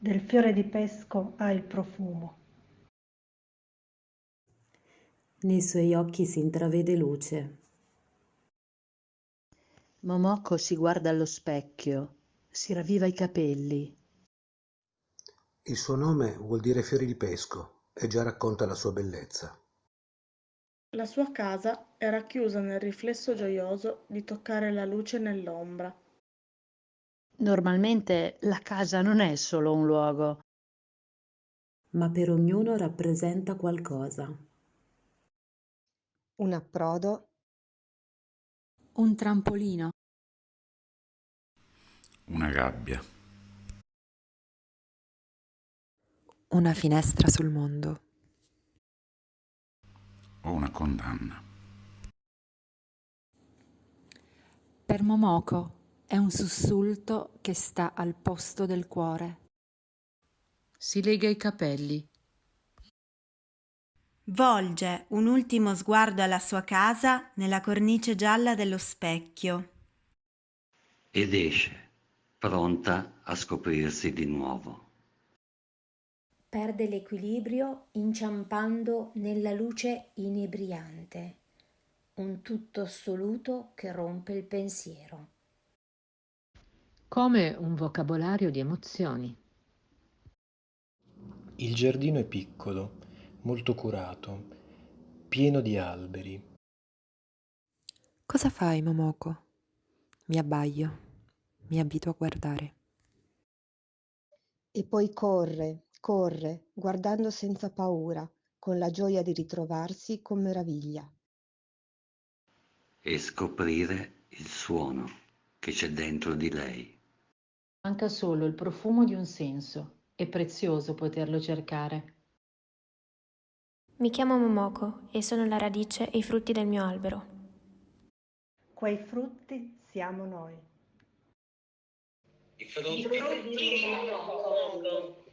Del fiore di pesco ha il profumo. Nei suoi occhi si intravede luce. Momoko si guarda allo specchio, si ravviva i capelli. Il suo nome vuol dire fiori di pesco e già racconta la sua bellezza. La sua casa è racchiusa nel riflesso gioioso di toccare la luce nell'ombra. Normalmente la casa non è solo un luogo. Ma per ognuno rappresenta qualcosa. Un approdo. Un trampolino. Una gabbia. Una finestra sul mondo. O una condanna. Per Momoko è un sussulto che sta al posto del cuore. Si lega i capelli. Volge un ultimo sguardo alla sua casa nella cornice gialla dello specchio. Ed esce, pronta a scoprirsi di nuovo. Perde l'equilibrio inciampando nella luce inebriante, un tutto assoluto che rompe il pensiero. Come un vocabolario di emozioni. Il giardino è piccolo, molto curato, pieno di alberi. Cosa fai, Momoko? Mi abbaio, mi abito a guardare. E poi corre, corre, guardando senza paura, con la gioia di ritrovarsi con meraviglia. E scoprire il suono che c'è dentro di lei. Manca solo il profumo di un senso. È prezioso poterlo cercare. Mi chiamo Momoko e sono la radice e i frutti del mio albero. Quei frutti siamo noi. I frutti, I frutti di Momoko.